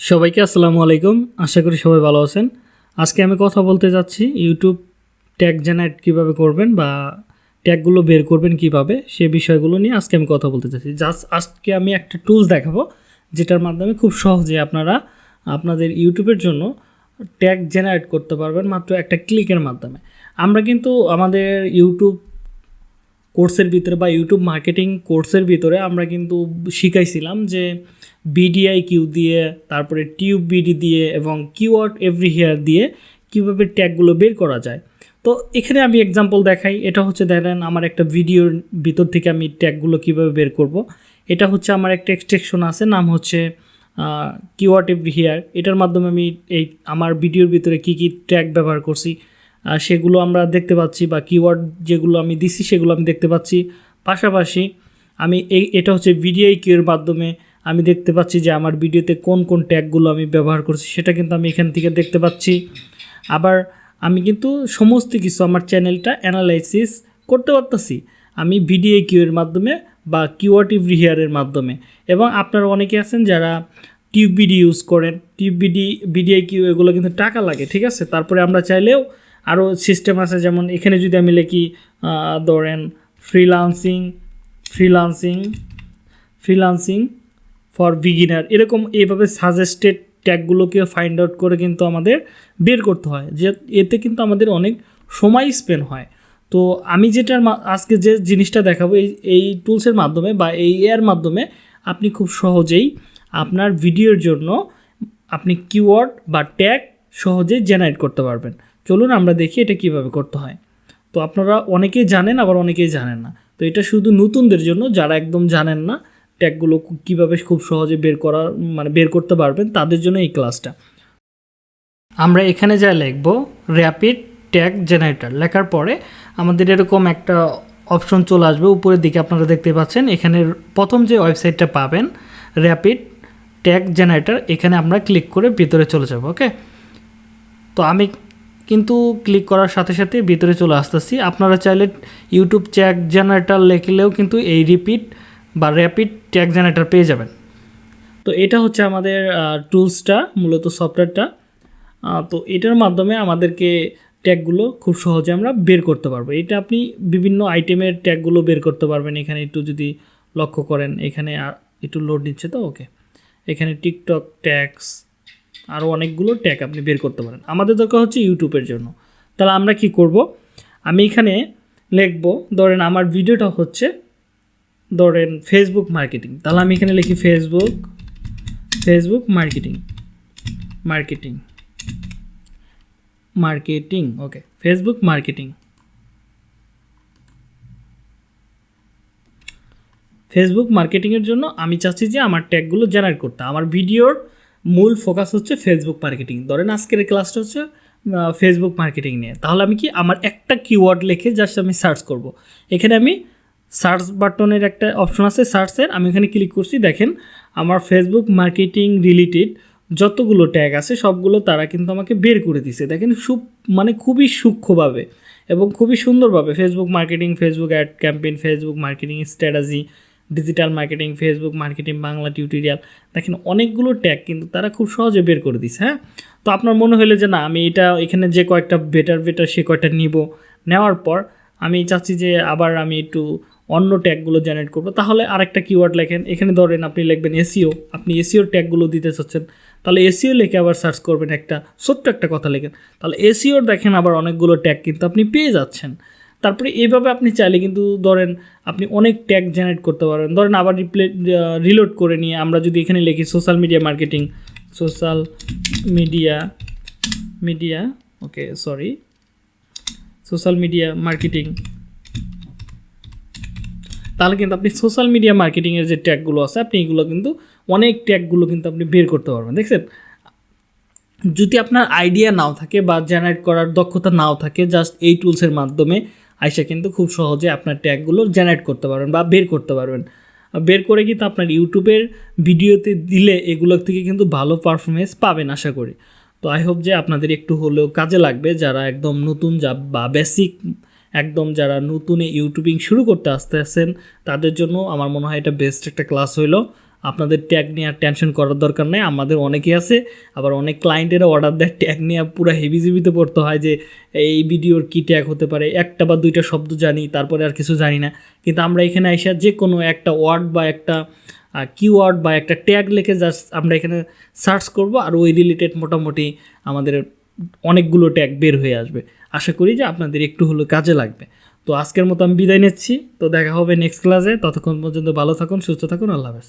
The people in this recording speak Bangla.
সবাইকে আসসালামু আলাইকুম। আশা করি সবাই ভালো আছেন। আজকে আমি কথা বলতে যাচ্ছি ইউটিউব ট্যাগ জেনারেট কীভাবে করবেন বা ট্যাগগুলো বের করবেন কীভাবে, সে বিষয়গুলো নিয়ে আজকে আমি কথা বলতে চাচ্ছি জাস্ট আজকে আমি একটা টুলস দেখাবো, যেটার মাধ্যমে খুব সহজে আপনারা আপনাদের ইউটিউবের জন্য ট্যাগ জেনারেট করতে পারবেন মাত্র একটা ক্লিকের মাধ্যমে। আমরা কিন্তু আমাদের ইউটিউব কোর্সের ভিতরে বা ইউটিউব মার্কেটিং কোর্সের ভিতরে আমরা কিন্তু শিখাইছিলাম যে বিডিআই কিউ দিয়ে, তারপরে টিউব বিডি দিয়ে এবং কিওয়ার্ড এভরি হেয়ার দিয়ে কীভাবে ট্যাগগুলো বের করা যায়। তো এখানে আমি এক্সাম্পল দেখাই। এটা হচ্ছে দেখেন আমার একটা ভিডিওর ভিতর থেকে আমি ট্যাগগুলো কীভাবে বের করব। এটা হচ্ছে আমার একটা এক্সট্রেকশন আছে, নাম হচ্ছে কিওয়ার্ড এভরি হেয়ার এটার মাধ্যমে আমি এই আমার ভিডিওর ভিতরে কী কী ট্যাগ ব্যবহার করছি সেগুলো আমরা দেখতে পাচ্ছি বা কিওয়ার্ড যেগুলো আমি দিছি সেগুলো আমি দেখতে পাচ্ছি। পাশাপাশি আমি এই, এটা হচ্ছে ভিডিও কিউর মাধ্যমে আমি দেখতে পাচ্ছি যে আমার ভিডিওতে কোন কোন ট্যাগগুলো আমি ব্যবহার করছি, সেটা কিন্তু আমি এখান থেকে দেখতে পাচ্ছি। আবার আমি কিন্তু সমস্ত কিছু আমার চ্যানেলটা অ্যানালাইসিস করতে পারতেছি। আমি ভিডিও কিউয়ের মাধ্যমে বা কিওয়ার্ড রিহিয়ারের মাধ্যমে। এবং আপনারা অনেকে আছেন যারা টিউব ইউজ করেন টিউব বিডি বিডিআই কিউ এগুলো কিন্তু টাকা লাগে, ঠিক আছে? তারপরে আমরা চাইলেও আরও সিস্টেম আছে, যেমন এখানে যদি আমি লিখি ধরেন freelancing freelancing freelancing for beginner এরকম এইভাবে সাজেস্টেড ট্যাগগুলোকে ফাইন্ড আউট করে কিন্তু আমাদের বের করতে হয়, যে এতে কিন্তু আমাদের অনেক সময় স্পেন্ড হয়। তো আমি যেটার আজকে যে জিনিসটা দেখাবো, এই এই টুলসের মাধ্যমে বা এই এর মাধ্যমে আপনি খুব সহজেই আপনার ভিডিওর জন্য আপনি কিওয়ার্ড বা ট্যাগ সহজেই জেনারেট করতে পারবেন। চলুন আমরা দেখি এটা কীভাবে করতে হয়। তো আপনারা অনেকেই জানেন, আবার অনেকেই জানেন না। তো এটা শুধু নতুনদের জন্য, যারা একদম জানেন না ট্যাগগুলো কীভাবে খুব সহজে বের করা মানে বের করতে পারবেন, তাদের জন্য এই ক্লাসটা। আমরা এখানে যা লিখব র্যাপিড ট্যাগ জেনারেটর লেখার পরে আমাদের এরকম একটা অপশন চলে আসবে, উপরের দিকে আপনারা দেখতে পাচ্ছেন, এখানে প্রথম যে ওয়েবসাইটটা পাবেন র্যাপিড ট্যাগ জেনারেটর এখানে আমরা ক্লিক করে ভিতরে চলে যাব ওকে তো আমি কিন্তু ক্লিক করার সাথে সাথে ভিতরে চলে আসতেছি। আপনারা চাইলে ইউটিউব ট্যাগ জেনারেটার লেখলেও কিন্তু এই রিপিট বা র্যাপিড ট্যাগ জেনারেটার পেয়ে যাবেন। তো এটা হচ্ছে আমাদের টুলসটা মূলত সফটওয়্যারটা তো এটার মাধ্যমে আমাদেরকে ট্যাগগুলো খুব সহজে আমরা বের করতে পারব। এটা আপনি বিভিন্ন আইটেমের ট্যাগগুলো বের করতে পারবেন। এখানে একটু যদি লক্ষ্য করেন, এখানে একটু লোড নিচ্ছে তো ওকে এখানে টিকটক ট্যাগস আরও অনেকগুলো ট্যাগ আপনি বের করতে পারেন। আমাদের দরকার হচ্ছে ইউটিউবের জন্য। তাহলে আমরা কি করব? আমি এখানে লিখব, ধরেন আমার ভিডিওটা হচ্ছে, ধরেন ফেসবুক মার্কেটিং তাহলে আমি এখানে লিখি Facebook Facebook marketing marketing marketing okay Facebook marketing Facebook মার্কেটিংয়ের জন্য আমি চাচ্ছি যে আমার ট্যাগগুলো জেনারেট করতে। আমার ভিডিওর মূল ফোকাস হচ্ছে ফেসবুক মার্কেটিং ধরেন আজকের ক্লাসটা হচ্ছে ফেসবুক মার্কেটিং নিয়ে। তাহলে আমি কি আমার একটা কিওয়ার্ড লিখে জাস্ট আমি সার্চ করব। এখানে আমি সার্চ বাটনের একটা অপশন আছে সার্চের আমি এখানে ক্লিক করছি, দেখেন, আমার ফেসবুক মার্কেটিং রিলেটেড যতগুলো ট্যাগ আছে, সবগুলো তারা কিন্তু আমাকে বের করে দিছে। দেখেন, সুপ মানে খুবই সূক্ষ্মভাবে এবং খুবই সুন্দরভাবে Facebook marketing Facebook ad campaign Facebook marketing strategy digital marketing Facebook marketing Bangla tutorial দেখেন অনেকগুলো ট্যাগ কিন্তু তারা খুব সহজে বের করে দিছে হ্যাঁ? তো আপনার মনে হলে যে না, আমি এটা এখানে যে কয়েকটা বেটার বেটার সে কয়েকটা নিব। নেওয়ার পর আমি চাচ্ছি যে আবার আমি একটু অন্য ট্যাগগুলো জেনারেট করব। তাহলে আরেকটা কিওয়ার্ড লেখেন, এখানে ধরেন আপনি লিখবেন এসিও আপনি এসিওর ট্যাগগুলো দিতে চাচ্ছেন। তাহলে এসিও লিখে আবার সার্চ করবেন একটা, ছোট্ট একটা কথা লেখেন। তাহলে এসিওর দেখেন আবার অনেকগুলো ট্যাগ কিন্তু আপনি পেয়ে যাচ্ছেন। তারপরে এইভাবে আপনি চাইলে কিন্তু ধরেন আপনি অনেক ট্যাগ জেনারেট করতে পারেন ধরেন আবার রিপ্লে রিলোড করে নিয়ে আমরা যদি এখানে লিখি social media marketing social media media okay sorry social media marketing তাহলে কিন্তু আপনি সোশ্যাল মিডিয়া মার্কেটিংয়ের যে ট্যাগগুলো আছে, আপনি এগুলো কিন্তু অনেক ট্যাগগুলো কিন্তু আপনি বের করতে পারবেন, দেখছেন? যদি আপনার আইডিয়া নাও থাকে বা জেনারেট করার দক্ষতা নাও থাকে জাস্ট এই টুলসের মাধ্যমে আইসা কিন্তু খুব সহজে আপনার ট্যাগগুলো জেনারেট করতে পারবেন বা বের করতে পারবেন। বের করে কিন্তু আপনার ইউটিউবের ভিডিওতে দিলে এগুলোর থেকে কিন্তু ভালো পারফরমেন্স পাবেন আশা করি। তো আই হোপ যে আপনাদের একটু হলেও কাজে লাগবে যারা একদম নতুন যা বা বেসিক একদম যারা নতুন ইউটিউবিং শুরু করতে আসতে আসেন তাদের জন্য আমার মনে হয় এটা বেস্ট একটা ক্লাস হইল। আপনাদের ট্যাগ নিয়ে আর টেনশন করার দরকার নেই, আমাদের অনেকেই আছে, আবার অনেক ক্লায়েন্টেরা অর্ডার দেয় ট্যাগ নিয়ে পুরো হেভিজিবিতে পড়তে হয় যে, এই ভিডিওর কী ট্যাগ হতে পারে, একটা বা দুইটা শব্দ জানি, তারপরে আর কিছু জানি না। কিন্তু আমরা এখানে এসে যে কোনো একটা ওয়ার্ড বা একটা কিওয়ার্ড বা একটা ট্যাগ লিখে জাস্ট আমরা এখানে সার্চ করব, আর ওই রিলেটেড মোটামুটি আমাদের অনেকগুলো ট্যাগ বের হয়ে আসবে। আশা করি যে আপনাদের একটু হলেও কাজে লাগবে। তো আজকের মতো আমি বিদায় নিচ্ছি, তো দেখা হবে নেক্সট ক্লাসে ততক্ষণ পর্যন্ত ভালো থাকুন, সুস্থ থাকুন, আল্লাহ হাফেজ।